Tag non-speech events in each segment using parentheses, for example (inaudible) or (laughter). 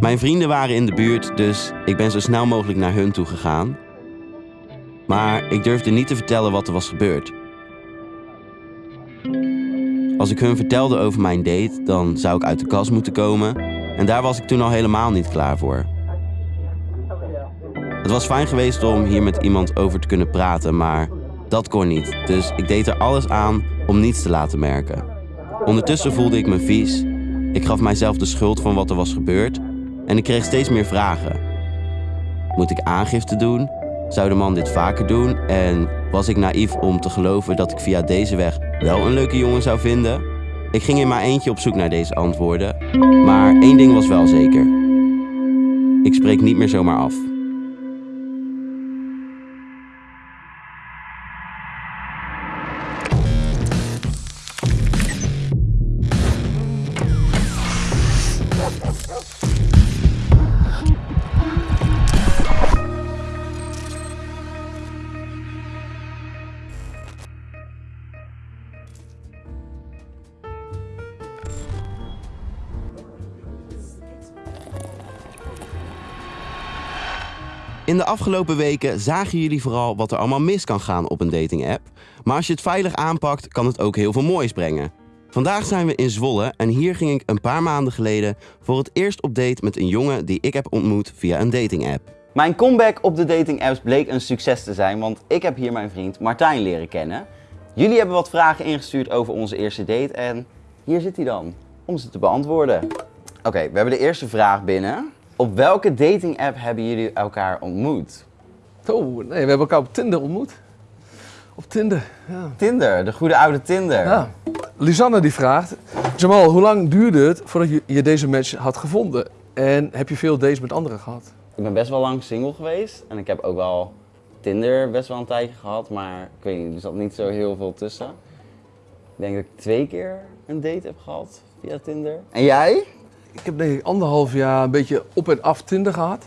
Mijn vrienden waren in de buurt, dus ik ben zo snel mogelijk naar hun toe gegaan. Maar ik durfde niet te vertellen wat er was gebeurd. Als ik hun vertelde over mijn date, dan zou ik uit de kast moeten komen. En daar was ik toen al helemaal niet klaar voor. Het was fijn geweest om hier met iemand over te kunnen praten, maar dat kon niet. Dus ik deed er alles aan om niets te laten merken. Ondertussen voelde ik me vies. Ik gaf mijzelf de schuld van wat er was gebeurd. En ik kreeg steeds meer vragen. Moet ik aangifte doen? Zou de man dit vaker doen? En was ik naïef om te geloven dat ik via deze weg wel een leuke jongen zou vinden? Ik ging in maar eentje op zoek naar deze antwoorden. Maar één ding was wel zeker. Ik spreek niet meer zomaar af. In de afgelopen weken zagen jullie vooral wat er allemaal mis kan gaan op een dating-app. Maar als je het veilig aanpakt, kan het ook heel veel moois brengen. Vandaag zijn we in Zwolle en hier ging ik een paar maanden geleden voor het eerst op date met een jongen die ik heb ontmoet via een dating-app. Mijn comeback op de dating apps bleek een succes te zijn, want ik heb hier mijn vriend Martijn leren kennen. Jullie hebben wat vragen ingestuurd over onze eerste date en hier zit hij dan, om ze te beantwoorden. Oké, we hebben de eerste vraag binnen. Op welke dating app hebben jullie elkaar ontmoet? Oh, nee, we hebben elkaar op Tinder ontmoet. Op Tinder, ja. Tinder, de goede oude Tinder. ja. Lisanne die vraagt, Jamal, hoe lang duurde het voordat je, je deze match had gevonden? En heb je veel dates met anderen gehad? Ik ben best wel lang single geweest en ik heb ook wel Tinder best wel een tijdje gehad, maar ik weet niet, er zat niet zo heel veel tussen. Ik denk dat ik twee keer een date heb gehad via Tinder. En jij? Ik heb denk ik anderhalf jaar een beetje op en af Tinder gehad.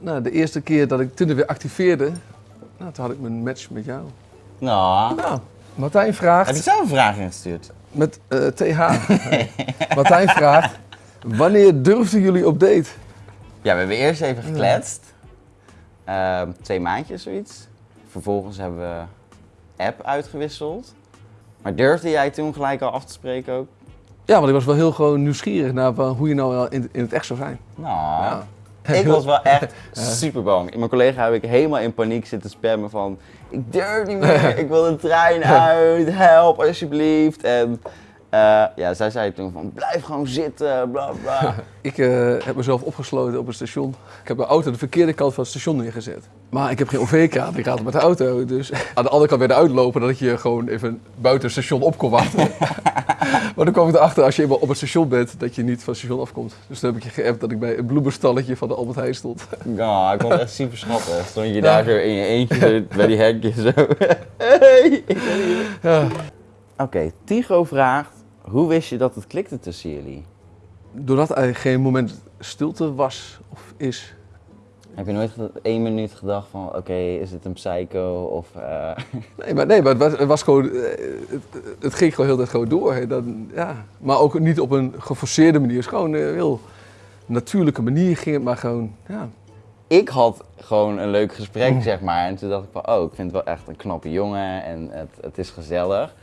Nou, de eerste keer dat ik Tinder weer activeerde, nou, toen had ik mijn match met jou. Nou, Nou, Martijn heb je vraagt, zelf een vraag ingestuurd? met eh, TH, (laughs) Martijn vraagt, wanneer durfden jullie op date? Ja, we hebben eerst even gekletst. Ehm, twee maandjes zoiets. Vervolgens hebben we app uitgewisseld. Maar durfde jij toen gelijk al af te spreken ook? Ja, want ik was wel heel gewoon nieuwsgierig naar hoe je nou in, in het echt zou zijn. Nou, Ja. ik was wel echt (laughs) super bang. Mijn collega heb ik helemaal in paniek zitten spammen van... Ik durf niet meer, (laughs) ik wil de trein uit, help alsjeblieft. En eh, ja, zij zei toen van blijf gewoon zitten, bla bla. (laughs) Ik eh, heb mezelf opgesloten op een station. Ik heb mijn auto de verkeerde kant van het station neergezet. Maar ik heb geen OV-kaart, ik raad met de auto. Dus (laughs) aan de andere kant weer uitlopen, dat je gewoon even buiten het station op kon wachten. (laughs) maar dan kwam ik erachter, als je eenmaal op het station bent, dat je niet van het station afkomt. Dus toen heb ik je geappt dat ik bij een bloemenstalletje van de Albert Heijn stond. Ja, ik vond het echt super schattig. Stond je daar zo in je eentje bij die hekjes zo. Hey, ik ben hier. Ja. Oké, Tigo vraagt, hoe wist je dat het klikte tussen jullie? Doordat er geen moment stilte was of is. Heb je nooit één minuut gedacht van, oké, is dit een psycho of... eh, (laughs) Nee, maar, nee, maar het, was, het, was gewoon, eh, het, het ging gewoon heel de tijd gewoon door. hè. Ja. Maar ook niet op een geforceerde manier. Het is gewoon een heel natuurlijke manier ging het maar gewoon, ja. ik had gewoon een leuk gesprek, Mm. zeg maar. En toen dacht ik van, oh, ik vind het wel echt een knappe jongen en het, het is gezellig.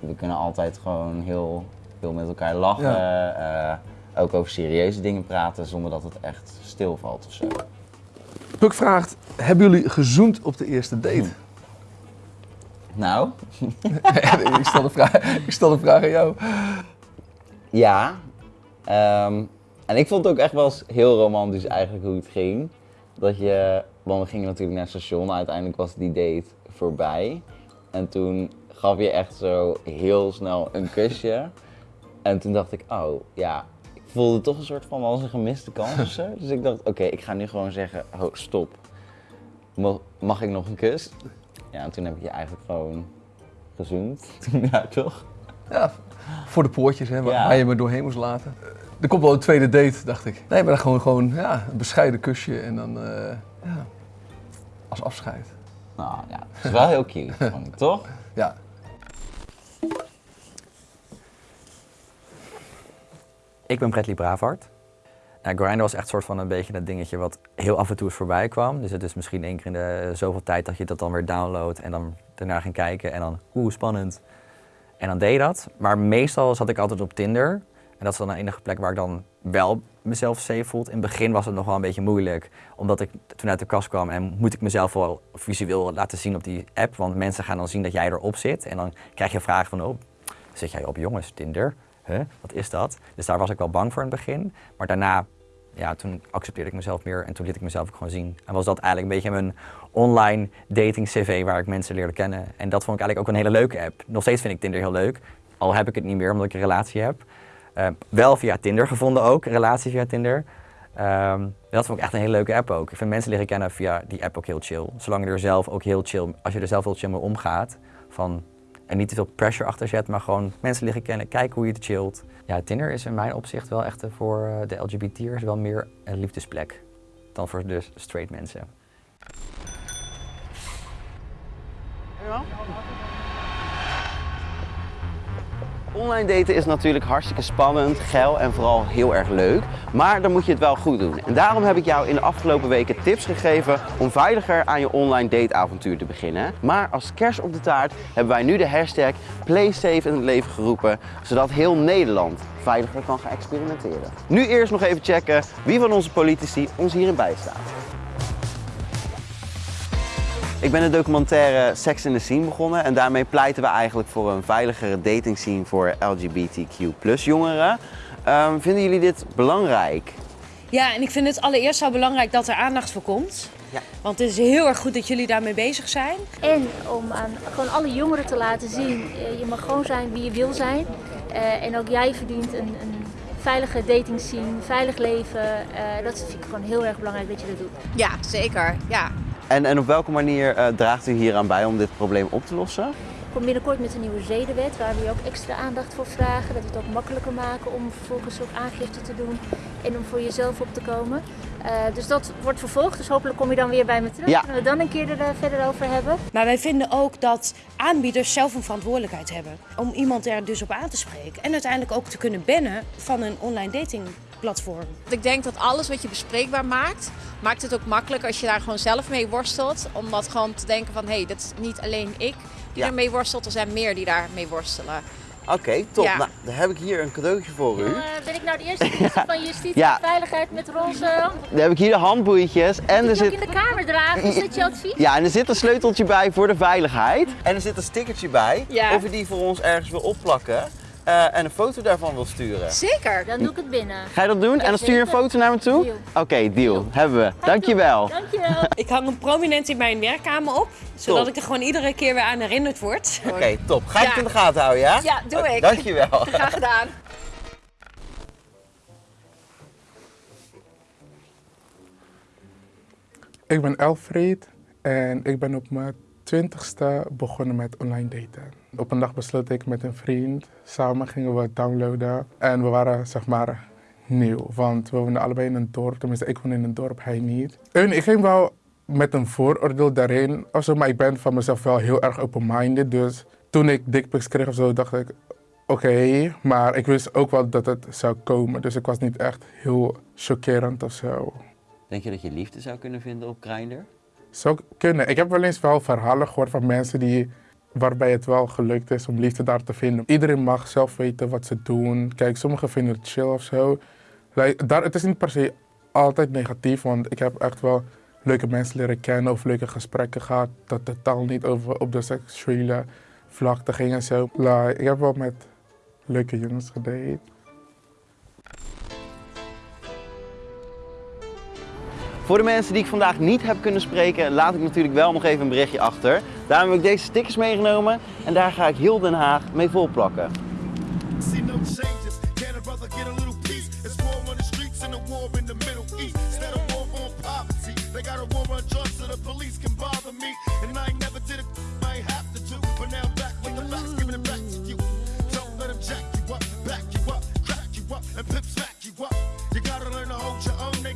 We kunnen altijd gewoon heel veel met elkaar lachen. eh, ook over serieuze dingen praten zonder dat het echt stilvalt of zo. Puk vraagt, hebben jullie gezoend op de eerste date? Nou, (laughs) ik, stel de vraag, ik stel de vraag aan jou. ja. Ehm, en ik vond het ook echt wel eens heel romantisch eigenlijk hoe het ging. Dat je, want we gingen natuurlijk naar het station, uiteindelijk was die date voorbij. En toen gaf je echt zo heel snel een kusje. En toen dacht ik, oh ja, ik voelde toch een soort van als een gemiste kans of zo. (laughs) Dus ik dacht, oké, ik ga nu gewoon zeggen, oh stop. Mag ik nog een kus? Ja, en toen heb ik je eigenlijk gewoon gezoend. (laughs) ja, toch? Ja, voor de poortjes, hè, waar, Ja. waar je me doorheen moest laten. Er komt wel een tweede date, dacht ik. Nee, maar dan gewoon, gewoon ja, een bescheiden kusje en dan, eh, ja, als afscheid. Nou ja, het is wel heel cute, (laughs) vond ik, toch? Ja, Ik ben Bradley Bravard. Grindr was echt soort van een beetje dat dingetje wat heel af en toe eens voorbij kwam. Dus het is misschien één keer in de zoveel tijd dat je dat dan weer downloadt en dan daarna ging kijken en dan, oeh, spannend. En dan deed je dat. Maar meestal zat ik altijd op Tinder. En dat is dan de enige plek waar ik dan wel mezelf safe voelt. In het begin was het nog wel een beetje moeilijk, omdat ik toen uit de kast kwam en moet ik mezelf wel visueel laten zien op die app. Want mensen gaan dan zien dat jij erop zit en dan krijg je vragen van, oh, zit jij op jongens, Tinder? Huh? Wat is dat? Dus daar was ik wel bang voor in het begin. Maar daarna, ja, toen accepteerde ik mezelf meer en toen liet ik mezelf ook gewoon zien. En was dat eigenlijk een beetje mijn online dating cv waar ik mensen leerde kennen. En dat vond ik eigenlijk ook een hele leuke app. Nog steeds vind ik Tinder heel leuk, al heb ik het niet meer omdat ik een relatie heb. Uh, wel via Tinder gevonden ook, een relatie via Tinder. Um, dat vond ik echt een hele leuke app ook. Ik vind mensen leren kennen via die app ook heel chill. Zolang je er zelf ook heel chill, als je er zelf heel chill mee omgaat, van, en niet te veel pressure achter zet, maar gewoon mensen leren kennen, kijken hoe je het chillt. Ja, Tinder is in mijn opzicht wel echt voor eh, de LGBT'ers wel meer een liefdesplek dan voor de straight mensen. Ja. Online daten is natuurlijk hartstikke spannend, geil en vooral heel erg leuk. Maar dan moet je het wel goed doen. En daarom heb ik jou in de afgelopen weken tips gegeven om veiliger aan je online dateavontuur te beginnen. Maar als kerst op de taart hebben wij nu de hashtag PlaySafe in het leven geroepen, zodat heel Nederland veiliger kan gaan experimenteren. Nu eerst nog even checken wie van onze politici ons hierin bijstaat. Ik ben de documentaire Sex in the Scene begonnen en daarmee pleiten we eigenlijk voor een veiligere dating scene voor LGBTQ jongeren. Um, vinden jullie dit belangrijk? Ja, en ik vind het allereerst zo belangrijk dat er aandacht voor komt. Ja. Want het is heel erg goed dat jullie daarmee bezig zijn. En om aan gewoon alle jongeren te laten zien, eh, je mag gewoon zijn wie je wil zijn. Uh, en ook jij verdient een, een veilige dating scene, veilig leven. Uh, dat vind ik gewoon heel erg belangrijk dat je dat doet. Ja, zeker. Ja. En, en op welke manier uh, draagt u hier aan bij om dit probleem op te lossen? Ik kom binnenkort met een nieuwe zedenwet waar we ook extra aandacht voor vragen. Dat we het ook makkelijker maken om vervolgens ook aangifte te doen en om voor jezelf op te komen. Uh, dus dat wordt vervolgd, dus hopelijk kom je dan weer bij me terug. Ja. Kunnen we dan een keer er uh, verder over hebben. Maar wij vinden ook dat aanbieders zelf een verantwoordelijkheid hebben om iemand er dus op aan te spreken. En uiteindelijk ook te kunnen bannen van een online dating platform. Ik denk dat alles wat je bespreekbaar maakt, maakt het ook makkelijk als je daar gewoon zelf mee worstelt. Om dat gewoon te denken van, hé, hey, dat is niet alleen ik die Ja. ermee worstelt, er zijn meer die daarmee worstelen. Oké, top. Ja. Nou, dan heb ik hier een cadeautje voor u. Uh, ben ik nou de eerste minister van Justitie Ja. en Veiligheid met roze? Dan heb ik hier de handboeitjes en er zit... in de kamer dragen, is dat je advies? Ja, en er zit een sleuteltje bij voor de veiligheid. En er zit een stickertje bij Ja. of u die voor ons ergens wil opplakken eh, en een foto daarvan wil sturen. Zeker. Dan doe ik het binnen. Ga je dat doen? en dan stuur je een foto naar me toe? Oké, deal. Hebben we. Dankjewel. Dankjewel. (laughs) Ik hang hem prominent in mijn werkkamer op, zodat Top. ik er gewoon iedere keer weer aan herinnerd word. Oké, top. Ga ik Ja. het in de gaten houden, ja? Ja, doe ik. Dankjewel. (laughs) Graag gedaan. Ik ben Elfried en ik ben op mijn twintigste begonnen met online daten. Op een dag besloot ik met een vriend, samen gingen we downloaden. En we waren zeg maar nieuw, want we woonden allebei in een dorp. Tenminste, ik woonde in een dorp, hij niet. En ik ging wel met een vooroordeel daarin, of zo, maar ik ben van mezelf wel heel erg open-minded. Dus toen ik dickpics kreeg of zo, dacht ik, oké, maar ik wist ook wel dat het zou komen. Dus ik was niet echt heel chockerend of zo. Denk je dat je liefde zou kunnen vinden op Grindr? Zou kunnen. Ik heb wel eens wel verhalen gehoord van mensen die, waarbij het wel gelukt is om liefde daar te vinden. Iedereen mag zelf weten wat ze doen. Kijk, sommigen vinden het chill of zo. Daar, het is niet per se altijd negatief, want ik heb echt wel leuke mensen leren kennen of leuke gesprekken gehad. Dat totaal niet over op de seksuele vlakte ging en zo. Ik heb wel met leuke jongens gedate. Voor de mensen die ik vandaag niet heb kunnen spreken, laat ik natuurlijk wel nog even een berichtje achter. Daarom heb ik deze stickers meegenomen en daar ga ik heel Den Haag mee volplakken.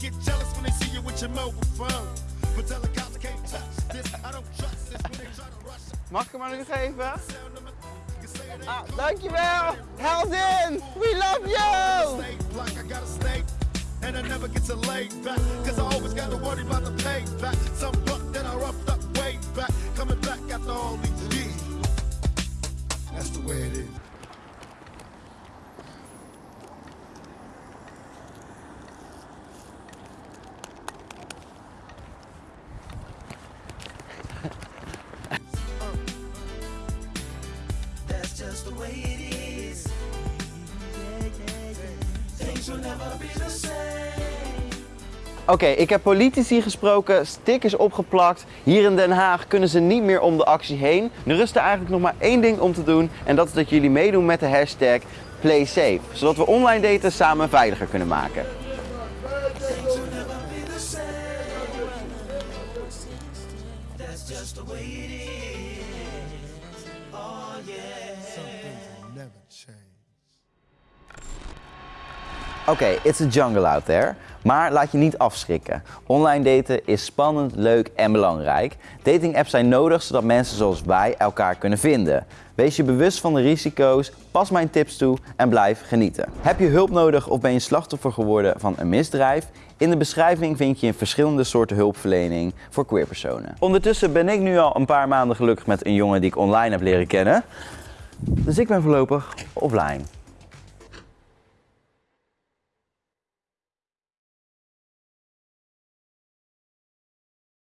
Get jealous when you with your mobile phone. But tell the cops I can't touch this. I don't trust this when they try to rush it. Mag ik hem aan u geven? Sound you say it ain't Ah, dankjewel! We love you! I gotta stay. and I never get to lay back. Cause I always gotta worry about the payback. Some buck that I roughed up way back. Coming back after all these Oké, ik heb politici gesproken, stickers opgeplakt. Hier in Den Haag kunnen ze niet meer om de actie heen. Er rust er eigenlijk nog maar één ding om te doen. En dat is dat jullie meedoen met de hashtag PlaySafe. Zodat we online daten samen veiliger kunnen maken. Oké, it's a jungle out there. Maar laat je niet afschrikken. Online daten is spannend, leuk en belangrijk. Dating apps zijn nodig zodat mensen zoals wij elkaar kunnen vinden. Wees je bewust van de risico's, pas mijn tips toe en blijf genieten. Heb je hulp nodig of ben je slachtoffer geworden van een misdrijf? In de beschrijving vind je verschillende soorten hulpverlening voor queerpersonen. Ondertussen ben ik nu al een paar maanden gelukkig met een jongen die ik online heb leren kennen. Dus ik ben voorlopig offline.